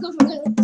各种各样的。